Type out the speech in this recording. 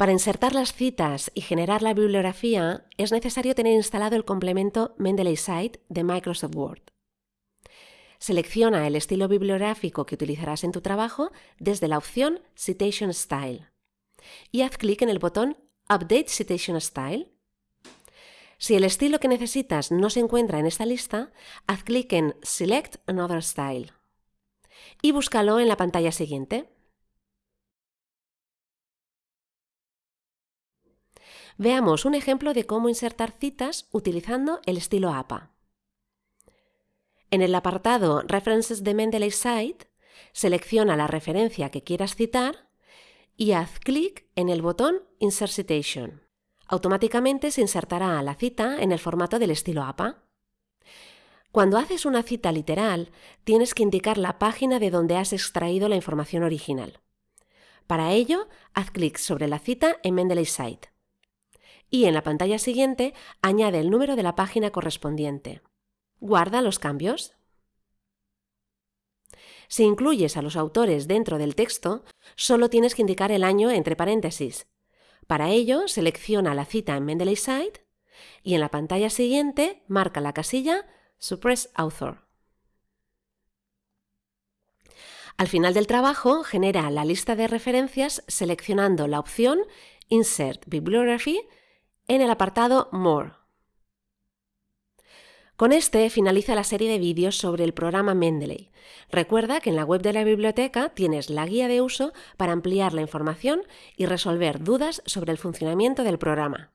Para insertar las citas y generar la bibliografía es necesario tener instalado el complemento Mendeley Site de Microsoft Word. Selecciona el estilo bibliográfico que utilizarás en tu trabajo desde la opción Citation Style y haz clic en el botón Update Citation Style. Si el estilo que necesitas no se encuentra en esta lista, haz clic en Select Another Style y búscalo en la pantalla siguiente. Veamos un ejemplo de cómo insertar citas utilizando el estilo APA. En el apartado References de Mendeley Site, selecciona la referencia que quieras citar y haz clic en el botón Insert Citation. Automáticamente se insertará la cita en el formato del estilo APA. Cuando haces una cita literal, tienes que indicar la página de donde has extraído la información original. Para ello, haz clic sobre la cita en Mendeley Site y en la pantalla siguiente añade el número de la página correspondiente. Guarda los cambios. Si incluyes a los autores dentro del texto, solo tienes que indicar el año entre paréntesis. Para ello, selecciona la cita en Mendeley Site y en la pantalla siguiente marca la casilla Suppress Author. Al final del trabajo, genera la lista de referencias seleccionando la opción Insert Bibliography en el apartado More. Con este finaliza la serie de vídeos sobre el programa Mendeley. Recuerda que en la web de la biblioteca tienes la guía de uso para ampliar la información y resolver dudas sobre el funcionamiento del programa.